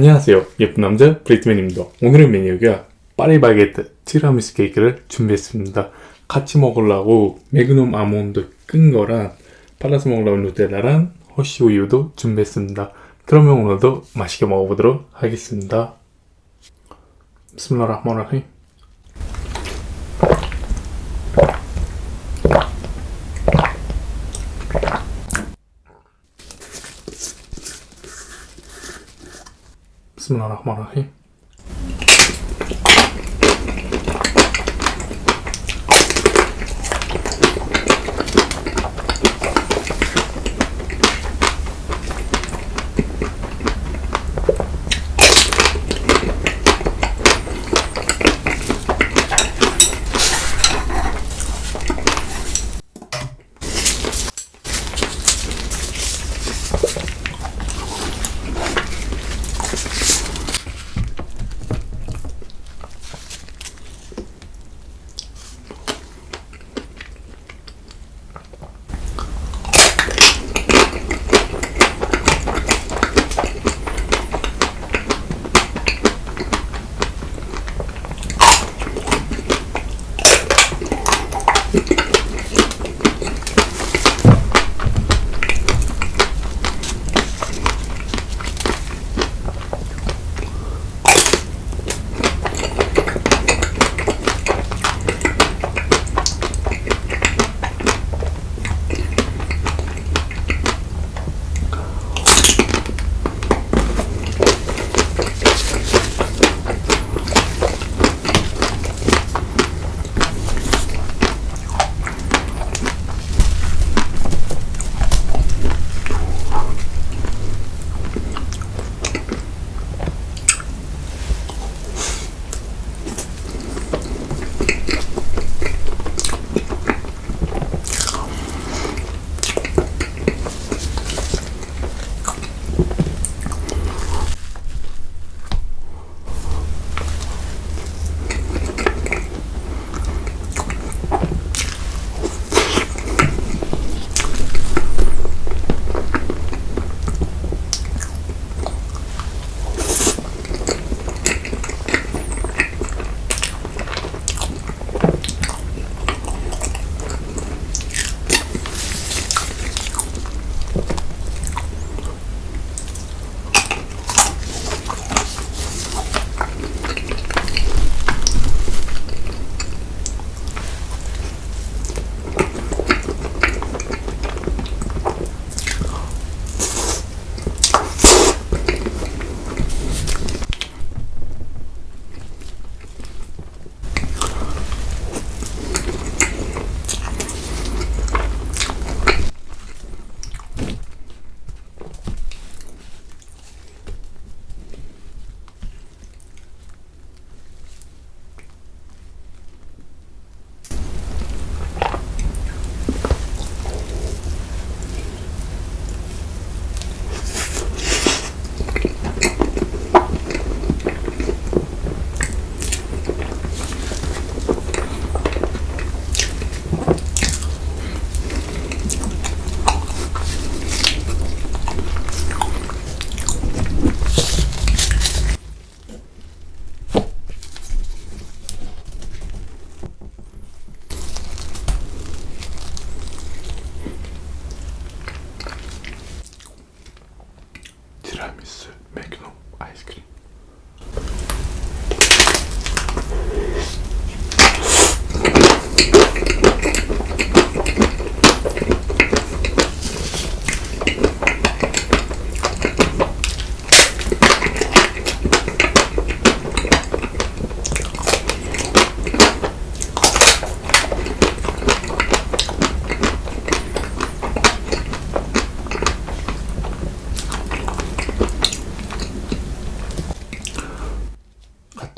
안녕하세요. 예쁜 남자 브리트맨입니다. 오늘의 메뉴가 파리바게트 티라미수 케이크를 준비했습니다. 같이 먹으려고 매그넘 아몬드 끈 거랑 발라서 먹으려고 누텔라랑 허쉬 우유도 준비했습니다. 그러면 오늘도 맛있게 먹어보도록 하겠습니다. 비스밀라흐마니르힘 Bismillahirrahmanirrahim.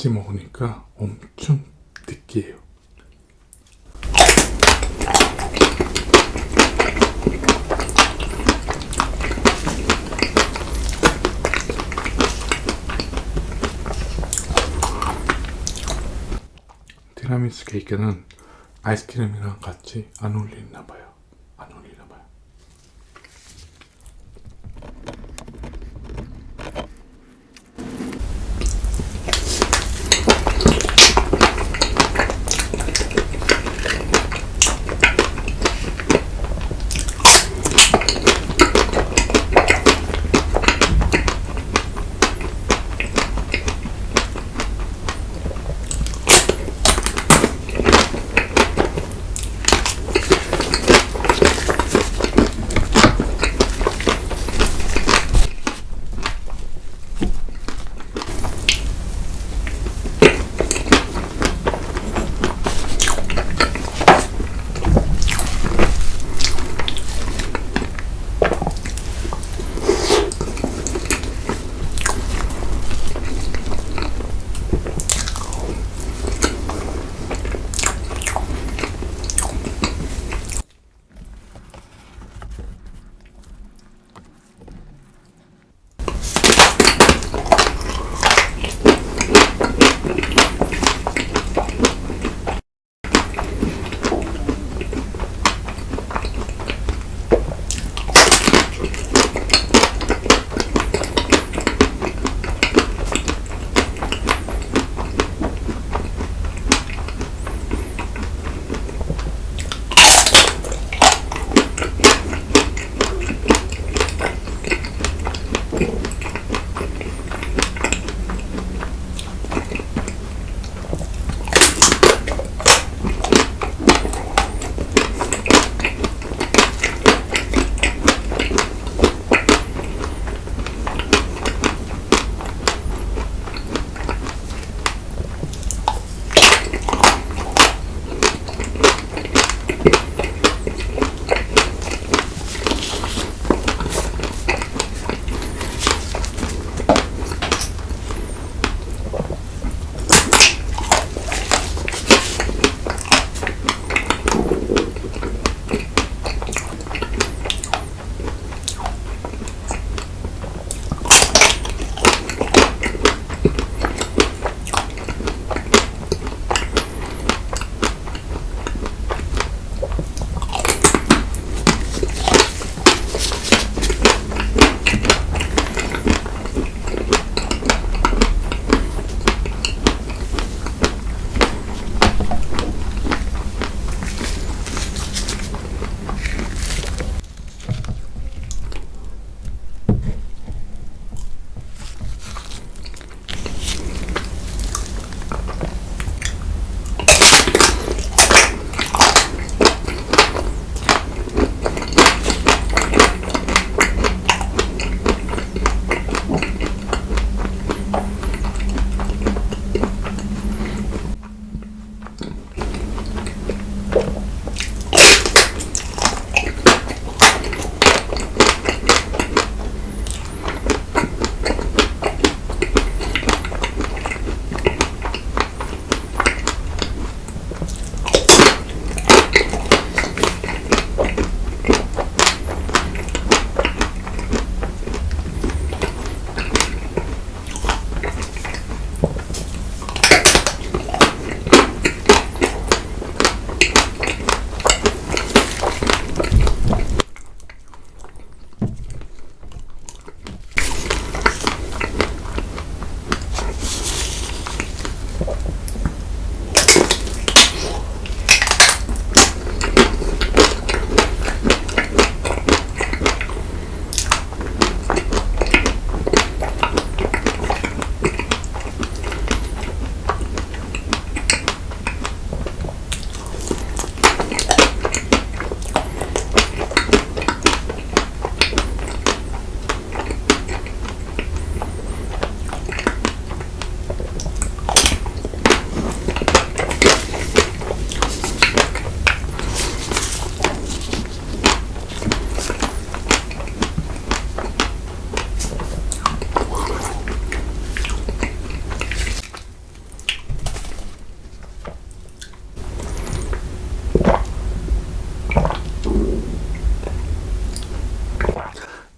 같이 먹으니까 엄청 느끼해요. 티라미수 케이크는 아이스크림이랑 같이 안 어울리나 봐요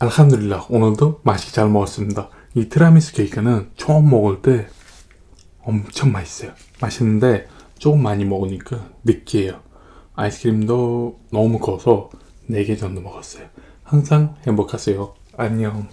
알함드릴라 오늘도 맛있게 잘 먹었습니다. 이 티라미수 케이크는 처음 먹을 때 엄청 맛있어요. 맛있는데 조금 많이 먹으니까 느끼해요. 아이스크림도 너무 커서 4개 정도 먹었어요. 항상 행복하세요. 안녕.